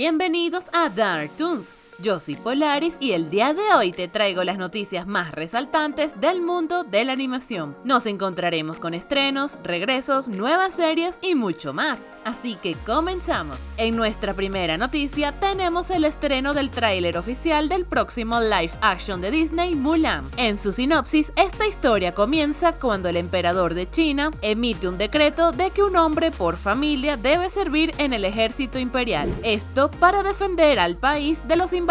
Bienvenidos a Dark Toons, yo soy Polaris y el día de hoy te traigo las noticias más resaltantes del mundo de la animación. Nos encontraremos con estrenos, regresos, nuevas series y mucho más, así que comenzamos. En nuestra primera noticia tenemos el estreno del tráiler oficial del próximo live action de Disney, Mulan. En su sinopsis, esta historia comienza cuando el emperador de China emite un decreto de que un hombre por familia debe servir en el ejército imperial, esto para defender al país de los invasores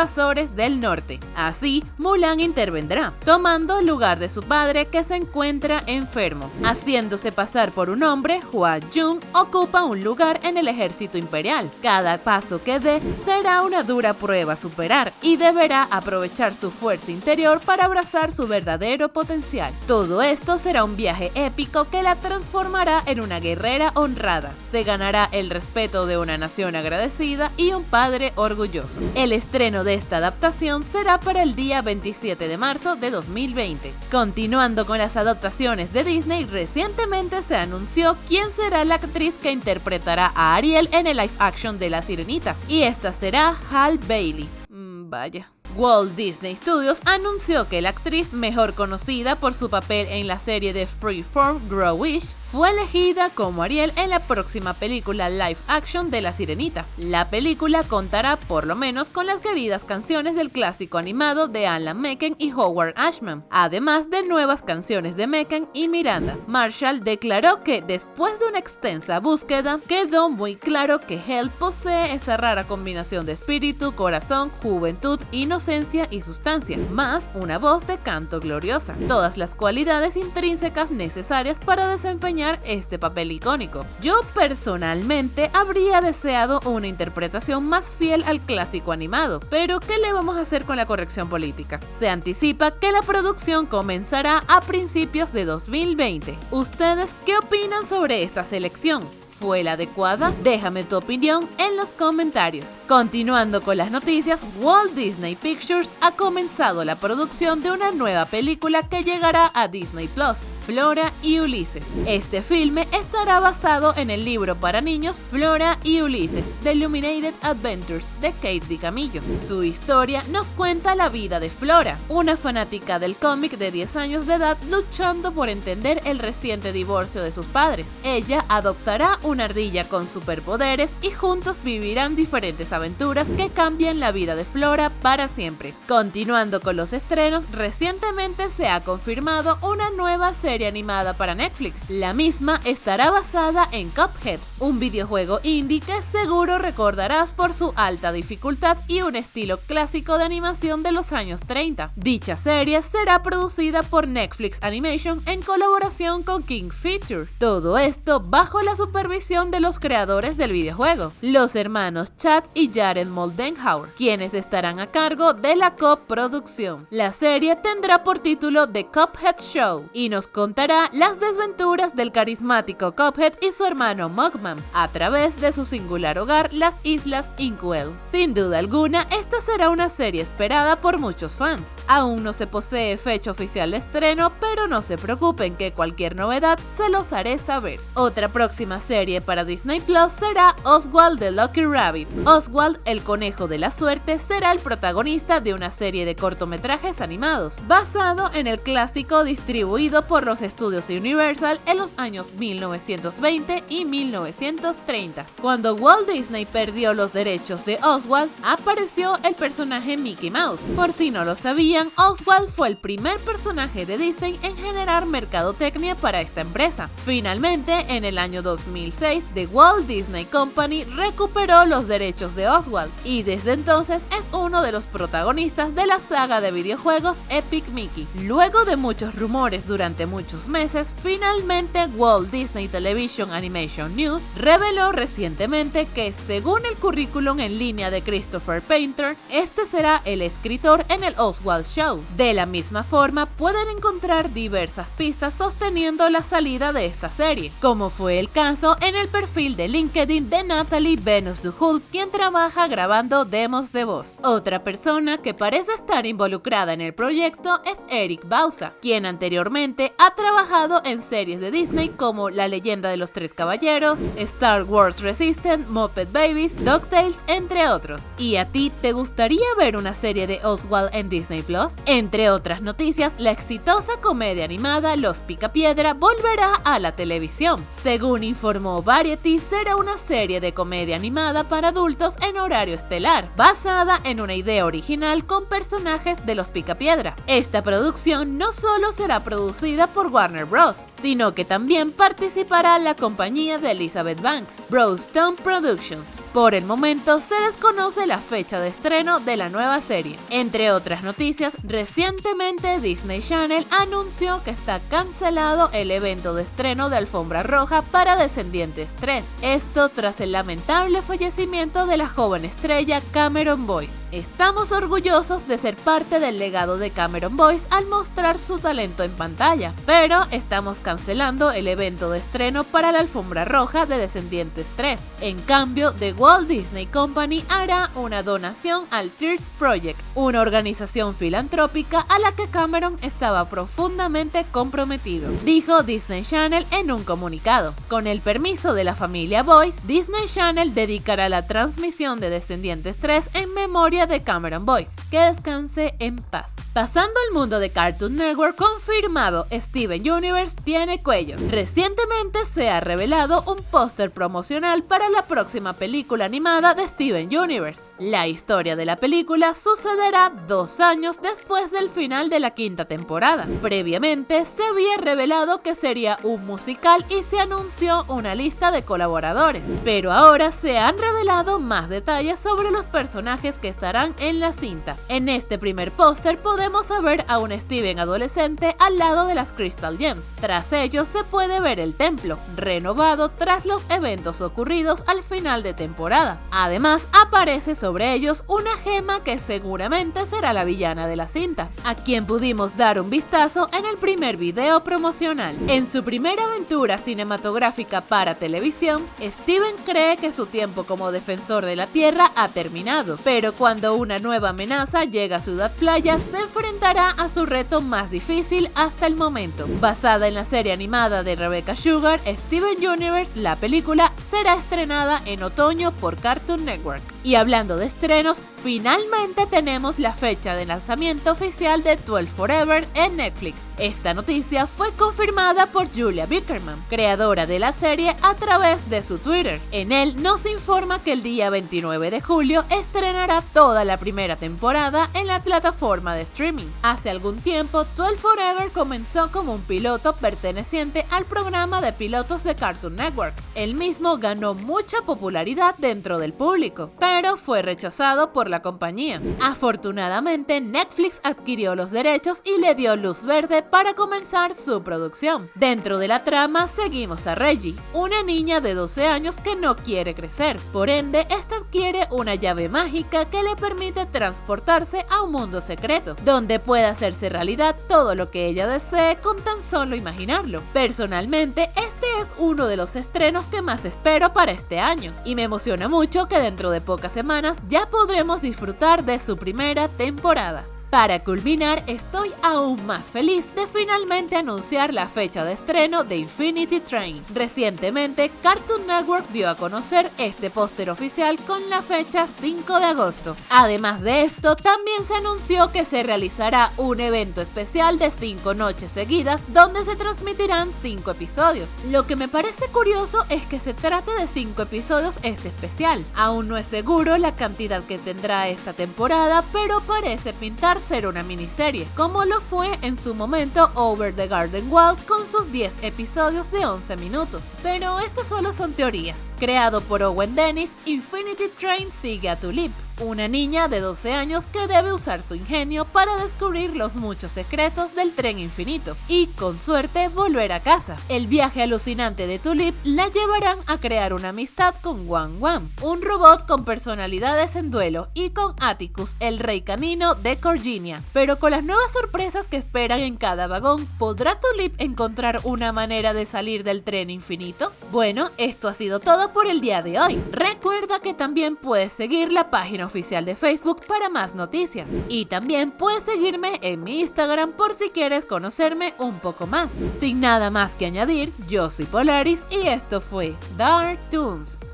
del norte. Así, Mulan intervendrá, tomando el lugar de su padre que se encuentra enfermo. Haciéndose pasar por un hombre, Hua Jun ocupa un lugar en el ejército imperial. Cada paso que dé será una dura prueba a superar y deberá aprovechar su fuerza interior para abrazar su verdadero potencial. Todo esto será un viaje épico que la transformará en una guerrera honrada. Se ganará el respeto de una nación agradecida y un padre orgulloso. El estreno esta adaptación será para el día 27 de marzo de 2020. Continuando con las adaptaciones de Disney, recientemente se anunció quién será la actriz que interpretará a Ariel en el live action de La Sirenita, y esta será Hal Bailey. Mm, vaya. Walt Disney Studios anunció que la actriz mejor conocida por su papel en la serie de Freeform Grow Wish fue elegida como Ariel en la próxima película live action de La Sirenita. La película contará por lo menos con las queridas canciones del clásico animado de Alan Menken y Howard Ashman, además de nuevas canciones de Menken y Miranda. Marshall declaró que después de una extensa búsqueda, quedó muy claro que Hell posee esa rara combinación de espíritu, corazón, juventud, inocencia y sustancia, más una voz de canto gloriosa, todas las cualidades intrínsecas necesarias para desempeñar este papel icónico. Yo personalmente habría deseado una interpretación más fiel al clásico animado, pero ¿qué le vamos a hacer con la corrección política? Se anticipa que la producción comenzará a principios de 2020. ¿Ustedes qué opinan sobre esta selección? ¿Fue la adecuada? Déjame tu opinión en los comentarios. Continuando con las noticias, Walt Disney Pictures ha comenzado la producción de una nueva película que llegará a Disney Plus, Flora y Ulises. Este filme estará basado en el libro para niños Flora y Ulises, The Illuminated Adventures de Kate DiCamillo. Su historia nos cuenta la vida de Flora, una fanática del cómic de 10 años de edad luchando por entender el reciente divorcio de sus padres. Ella adoptará una ardilla con superpoderes y juntos vivirán diferentes aventuras que cambian la vida de Flora para siempre. Continuando con los estrenos, recientemente se ha confirmado una nueva serie animada para Netflix. La misma estará basada en Cuphead, un videojuego indie que seguro recordarás por su alta dificultad y un estilo clásico de animación de los años 30. Dicha serie será producida por Netflix Animation en colaboración con King Feature. Todo esto bajo la supervisión de los creadores del videojuego, los hermanos Chad y Jared Moldenhauer, quienes estarán a cargo de la coproducción. La serie tendrá por título The Cuphead Show y nos contará las desventuras del carismático Cuphead y su hermano Mugman a través de su singular hogar, las Islas Inkwell. Sin duda alguna, esta será una serie esperada por muchos fans. Aún no se posee fecha oficial de estreno, pero no se preocupen que cualquier novedad se los haré saber. Otra próxima serie para Disney Plus será Oswald the Lucky Rabbit. Oswald, el conejo de la suerte, será el protagonista de una serie de cortometrajes animados, basado en el clásico distribuido por los estudios Universal en los años 1920 y 1930. Cuando Walt Disney perdió los derechos de Oswald, apareció el personaje Mickey Mouse. Por si no lo sabían, Oswald fue el primer personaje de Disney en generar mercadotecnia para esta empresa. Finalmente, en el año 2006, The Walt Disney Company recuperó los derechos de Oswald y desde entonces es uno de los protagonistas de la saga de videojuegos Epic Mickey. Luego de muchos rumores durante muchos meses, finalmente Walt Disney Television Animation News reveló recientemente que según el currículum en línea de Christopher Painter, este será el escritor en el Oswald Show. De la misma forma, pueden encontrar diversas pistas sosteniendo la salida de esta serie, como fue el caso en el perfil de LinkedIn de Natalie Venus Duhul, quien trabaja grabando demos de voz. Otra persona que parece estar involucrada en el proyecto es Eric Bausa, quien anteriormente ha trabajado en series de Disney como La leyenda de los tres caballeros, Star Wars Resistance, Muppet Babies, DuckTales, entre otros. ¿Y a ti te gustaría ver una serie de Oswald en Disney Plus? Entre otras noticias, la exitosa comedia animada Los Picapiedra volverá a la televisión. Según informó Variety, será una serie de comedia animada para adultos en horario estelar, basada en una idea original con personajes de Los Picapiedra. Esta producción no solo será producida por Warner Bros., sino que también participará la compañía de Elizabeth Banks, Brostone Productions. Por el momento se desconoce la fecha de estreno de la nueva serie. Entre otras noticias, recientemente Disney Channel anunció que está cancelado el evento de estreno de Alfombra Roja para Descendientes 3. Esto tras el lamentable fallecimiento de la joven estrella Cameron Boyce. Estamos orgullosos de ser parte del legado de Cameron Boyce al mostrar su talento en pantalla, pero estamos cancelando el evento de estreno para la Alfombra Roja de Descendientes 3. En cambio, The Walt Disney Company hará una donación al Tears Project, una organización filantrópica a la que Cameron estaba profundamente comprometido, dijo Disney Channel en un comunicado. Con el permiso de la familia Boyce, Disney Channel dedicará la transmisión de Descendientes 3 en memoria de Cameron Boyce. Que descanse en paz. Pasando al mundo de Cartoon Network, confirmado Steven Universe tiene cuello. Recientemente se ha revelado un póster promocional para la próxima película animada de Steven Universe. La historia de la película sucederá dos años después del final de la quinta temporada. Previamente se había revelado que sería un musical y se anunció una lista de colaboradores, pero ahora se han revelado más detalles sobre los personajes que estarán en la cinta. En este primer póster podemos ver a un Steven adolescente al lado de las Crystal Gems. Tras ellos se puede ver el templo, renovado tras los eventos ocurridos al final de temporada. Además, aparece sobre ellos una gema que seguramente será la villana de la cinta, a quien pudimos dar un vistazo en el primer video promocional. En su primera aventura cinematográfica para televisión, Steven cree que su tiempo como defensor de la Tierra ha terminado, pero cuando una nueva amenaza llega a Ciudad Playa, se enfrentará a su reto más difícil hasta el momento. Basada en la serie animada de Rebecca Sugar, Steven Universe, la película será estrenada en otoño por Cartoon Network. Y hablando de estrenos, finalmente tenemos la fecha de lanzamiento oficial de 12 Forever en Netflix. Esta noticia fue confirmada por Julia Bickerman, creadora de la serie, a través de su Twitter. En él nos informa que el día 29 de julio estrenará toda la primera temporada en la plataforma de streaming. Hace algún tiempo, 12 Forever comenzó como un piloto perteneciente al programa de pilotos de Cartoon Network. El mismo ganó mucha popularidad dentro del público, fue rechazado por la compañía. Afortunadamente, Netflix adquirió los derechos y le dio luz verde para comenzar su producción. Dentro de la trama seguimos a Reggie, una niña de 12 años que no quiere crecer. Por ende, esta adquiere una llave mágica que le permite transportarse a un mundo secreto, donde puede hacerse realidad todo lo que ella desee con tan solo imaginarlo. Personalmente, este es uno de los estrenos que más espero para este año, y me emociona mucho que dentro de pocas semanas ya podremos disfrutar de su primera temporada. Para culminar, estoy aún más feliz de finalmente anunciar la fecha de estreno de Infinity Train. Recientemente, Cartoon Network dio a conocer este póster oficial con la fecha 5 de agosto. Además de esto, también se anunció que se realizará un evento especial de 5 noches seguidas donde se transmitirán 5 episodios. Lo que me parece curioso es que se trate de 5 episodios este especial. Aún no es seguro la cantidad que tendrá esta temporada, pero parece pintar ser una miniserie, como lo fue en su momento Over the Garden Wall con sus 10 episodios de 11 minutos. Pero estas solo son teorías. Creado por Owen Dennis, Infinity Train sigue a Tulip, una niña de 12 años que debe usar su ingenio para descubrir los muchos secretos del tren infinito y, con suerte, volver a casa. El viaje alucinante de Tulip la llevarán a crear una amistad con Wan Wan, un robot con personalidades en duelo, y con Atticus, el rey canino de Corginia. Pero con las nuevas sorpresas que esperan en cada vagón, ¿podrá Tulip encontrar una manera de salir del tren infinito? Bueno, esto ha sido todo por el día de hoy. Recuerda que también puedes seguir la página oficial de Facebook para más noticias. Y también puedes seguirme en mi Instagram por si quieres conocerme un poco más. Sin nada más que añadir, yo soy Polaris y esto fue Dark Toons.